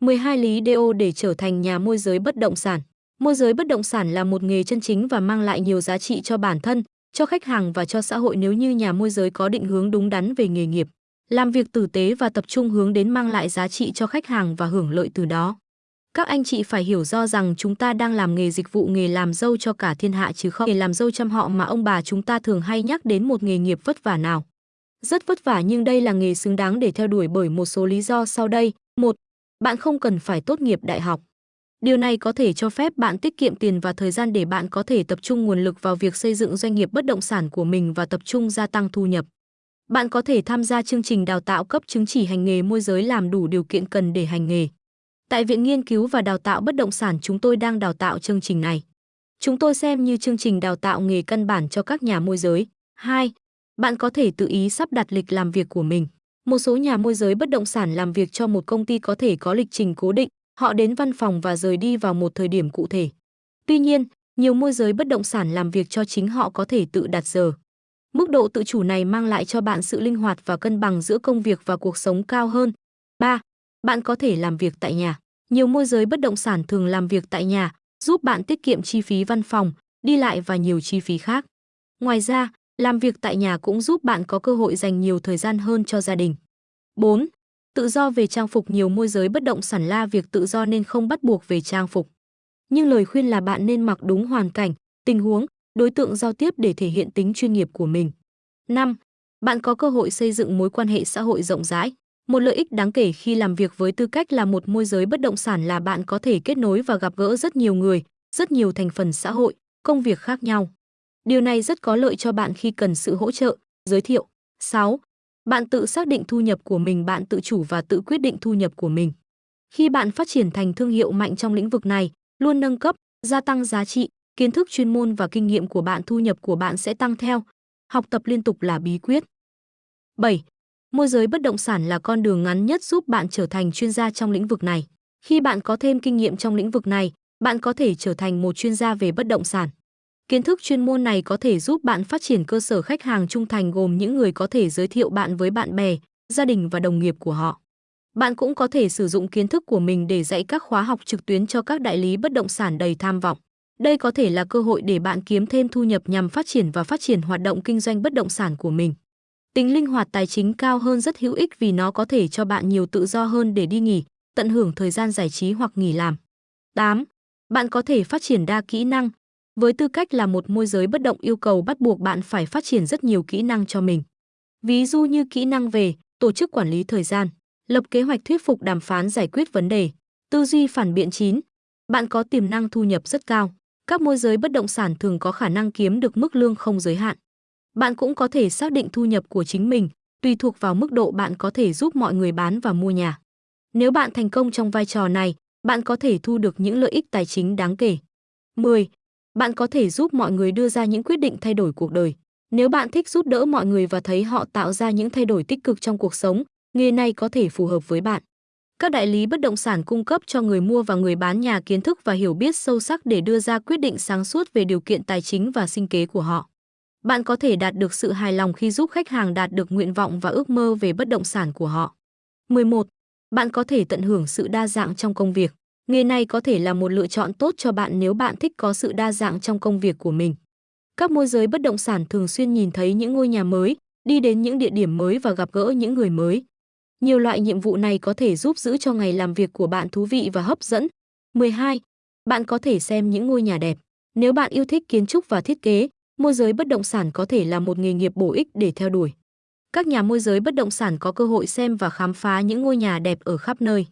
12 lý DO để trở thành nhà môi giới bất động sản. Môi giới bất động sản là một nghề chân chính và mang lại nhiều giá trị cho bản thân, cho khách hàng và cho xã hội nếu như nhà môi giới có định hướng đúng đắn về nghề nghiệp, làm việc tử tế và tập trung hướng đến mang lại giá trị cho khách hàng và hưởng lợi từ đó. Các anh chị phải hiểu do rằng chúng ta đang làm nghề dịch vụ nghề làm dâu cho cả thiên hạ chứ không nghề làm dâu chăm họ mà ông bà chúng ta thường hay nhắc đến một nghề nghiệp vất vả nào. Rất vất vả nhưng đây là nghề xứng đáng để theo đuổi bởi một số lý do sau đây. một bạn không cần phải tốt nghiệp đại học. Điều này có thể cho phép bạn tiết kiệm tiền và thời gian để bạn có thể tập trung nguồn lực vào việc xây dựng doanh nghiệp bất động sản của mình và tập trung gia tăng thu nhập. Bạn có thể tham gia chương trình đào tạo cấp chứng chỉ hành nghề môi giới làm đủ điều kiện cần để hành nghề. Tại Viện Nghiên cứu và Đào tạo Bất động sản, chúng tôi đang đào tạo chương trình này. Chúng tôi xem như chương trình đào tạo nghề căn bản cho các nhà môi giới. 2. Bạn có thể tự ý sắp đặt lịch làm việc của mình. Một số nhà môi giới bất động sản làm việc cho một công ty có thể có lịch trình cố định, họ đến văn phòng và rời đi vào một thời điểm cụ thể. Tuy nhiên, nhiều môi giới bất động sản làm việc cho chính họ có thể tự đặt giờ. Mức độ tự chủ này mang lại cho bạn sự linh hoạt và cân bằng giữa công việc và cuộc sống cao hơn. 3. Bạn có thể làm việc tại nhà. Nhiều môi giới bất động sản thường làm việc tại nhà, giúp bạn tiết kiệm chi phí văn phòng, đi lại và nhiều chi phí khác. Ngoài ra, làm việc tại nhà cũng giúp bạn có cơ hội dành nhiều thời gian hơn cho gia đình. 4. Tự do về trang phục nhiều môi giới bất động sản la việc tự do nên không bắt buộc về trang phục. Nhưng lời khuyên là bạn nên mặc đúng hoàn cảnh, tình huống, đối tượng giao tiếp để thể hiện tính chuyên nghiệp của mình. 5. Bạn có cơ hội xây dựng mối quan hệ xã hội rộng rãi. Một lợi ích đáng kể khi làm việc với tư cách là một môi giới bất động sản là bạn có thể kết nối và gặp gỡ rất nhiều người, rất nhiều thành phần xã hội, công việc khác nhau. Điều này rất có lợi cho bạn khi cần sự hỗ trợ, giới thiệu. 6. Bạn tự xác định thu nhập của mình, bạn tự chủ và tự quyết định thu nhập của mình. Khi bạn phát triển thành thương hiệu mạnh trong lĩnh vực này, luôn nâng cấp, gia tăng giá trị, kiến thức chuyên môn và kinh nghiệm của bạn thu nhập của bạn sẽ tăng theo. Học tập liên tục là bí quyết. 7. Môi giới bất động sản là con đường ngắn nhất giúp bạn trở thành chuyên gia trong lĩnh vực này. Khi bạn có thêm kinh nghiệm trong lĩnh vực này, bạn có thể trở thành một chuyên gia về bất động sản. Kiến thức chuyên môn này có thể giúp bạn phát triển cơ sở khách hàng trung thành gồm những người có thể giới thiệu bạn với bạn bè, gia đình và đồng nghiệp của họ. Bạn cũng có thể sử dụng kiến thức của mình để dạy các khóa học trực tuyến cho các đại lý bất động sản đầy tham vọng. Đây có thể là cơ hội để bạn kiếm thêm thu nhập nhằm phát triển và phát triển hoạt động kinh doanh bất động sản của mình. Tính linh hoạt tài chính cao hơn rất hữu ích vì nó có thể cho bạn nhiều tự do hơn để đi nghỉ, tận hưởng thời gian giải trí hoặc nghỉ làm. 8. Bạn có thể phát triển đa kỹ năng. Với tư cách là một môi giới bất động yêu cầu bắt buộc bạn phải phát triển rất nhiều kỹ năng cho mình. Ví dụ như kỹ năng về tổ chức quản lý thời gian, lập kế hoạch thuyết phục đàm phán giải quyết vấn đề, tư duy phản biện chín. Bạn có tiềm năng thu nhập rất cao. Các môi giới bất động sản thường có khả năng kiếm được mức lương không giới hạn. Bạn cũng có thể xác định thu nhập của chính mình, tùy thuộc vào mức độ bạn có thể giúp mọi người bán và mua nhà. Nếu bạn thành công trong vai trò này, bạn có thể thu được những lợi ích tài chính đáng kể. 10. Bạn có thể giúp mọi người đưa ra những quyết định thay đổi cuộc đời. Nếu bạn thích giúp đỡ mọi người và thấy họ tạo ra những thay đổi tích cực trong cuộc sống, nghề này có thể phù hợp với bạn. Các đại lý bất động sản cung cấp cho người mua và người bán nhà kiến thức và hiểu biết sâu sắc để đưa ra quyết định sáng suốt về điều kiện tài chính và sinh kế của họ. Bạn có thể đạt được sự hài lòng khi giúp khách hàng đạt được nguyện vọng và ước mơ về bất động sản của họ. 11. Bạn có thể tận hưởng sự đa dạng trong công việc. Nghề này có thể là một lựa chọn tốt cho bạn nếu bạn thích có sự đa dạng trong công việc của mình. Các môi giới bất động sản thường xuyên nhìn thấy những ngôi nhà mới, đi đến những địa điểm mới và gặp gỡ những người mới. Nhiều loại nhiệm vụ này có thể giúp giữ cho ngày làm việc của bạn thú vị và hấp dẫn. 12. Bạn có thể xem những ngôi nhà đẹp. Nếu bạn yêu thích kiến trúc và thiết kế, môi giới bất động sản có thể là một nghề nghiệp bổ ích để theo đuổi. Các nhà môi giới bất động sản có cơ hội xem và khám phá những ngôi nhà đẹp ở khắp nơi.